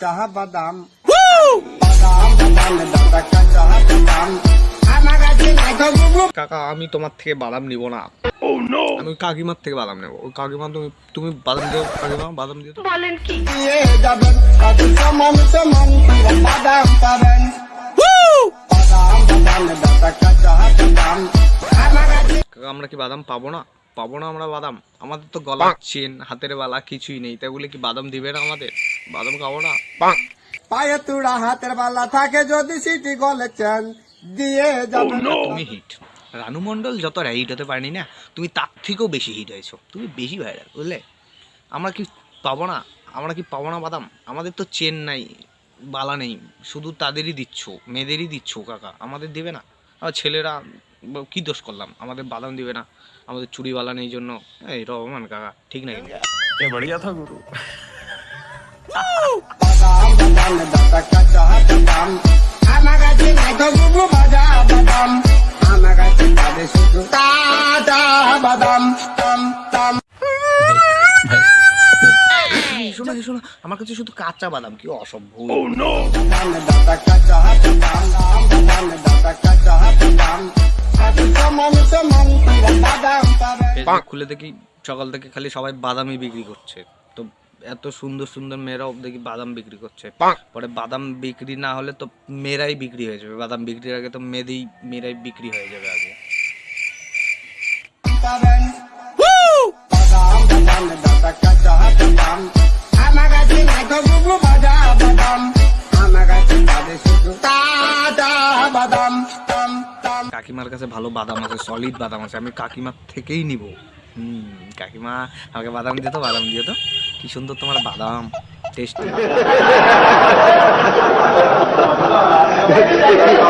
কাঁচা বাদাম কাকা আমি তোমার থেকে বাদাম নিব না। আমি কাকিমার থেকে বাদাম নেব। ওই কাকিমা তুমি তুমি বাদাম দিও কাকিমা বাদাম দিও তো। দিয়ে যাবেন তাতে সমান সমান পুরো বাদাম পাবেন বাদাম বাদাম দাদা কাঁচা বাদাম আমার কাছে কাকা আমরা কি বাদাম পাবো না? পাবো না আমরা বাদাম? আমাদের তো গলা চেন হাতের বালা কিছুই নেই। তাই বলে কি বাদাম দিবে না আমাদের? বাদাম খাব না। পায়ে তুড়া হাতের বালা থাকে যদি সিটি গলেছেন দিয়ে যাবেন তুমি হিট রানু মণ্ডল যত হিট হতে পারেনি না তুমি তার থেকেও বেশি হিট হয়েছো। তুমি বেশি ভাইরাল বুঝলে? আমরা কি পাবো না? আমরা কি পাবো না বাদাম? আমাদের তো চেন নাই বালা নেই। শুধু তাদেরই দিচ্ছ মেয়েদেরই দিচ্ছ কাকা। আমাদের দিবে না। আর ছেলেরা কি দোষ করলাম? আমাদের বাদাম দিবে না। আমাদের চুরি বালান এই জন্য। এই রহমান কাকা ঠিক না বড়িয়া থা গুরু। শোনা বাদাম আমার কাছে শুধু কাঁচা বাদাম কি অসম্ভব oh, ফেসবুক খুলে দেখি সকাল থেকে খালি সবাই বাদামই বিক্রি করছে। তো এত সুন্দর সুন্দর মেয়েরাও দেখি বাদাম বিক্রি করছে। পরে বাদাম বিক্রি না হলে তো মেয়েরাই বিক্রি হয়ে যাবে। বাদাম বিক্রির আগে তো মেয়েদেরই মেয়েরাই বিক্রি হয়ে যাবে আগে। কাকিমার কাছে ভালো বাদাম আছে সলিড বাদাম আছে, আমি কাকিমার থেকেই নিব। হুম, কাকিমা আমাকে বাদাম দিয়ে তো বাদাম দিয়ে তো। কি সুন্দর তোমার বাদাম টেস্ট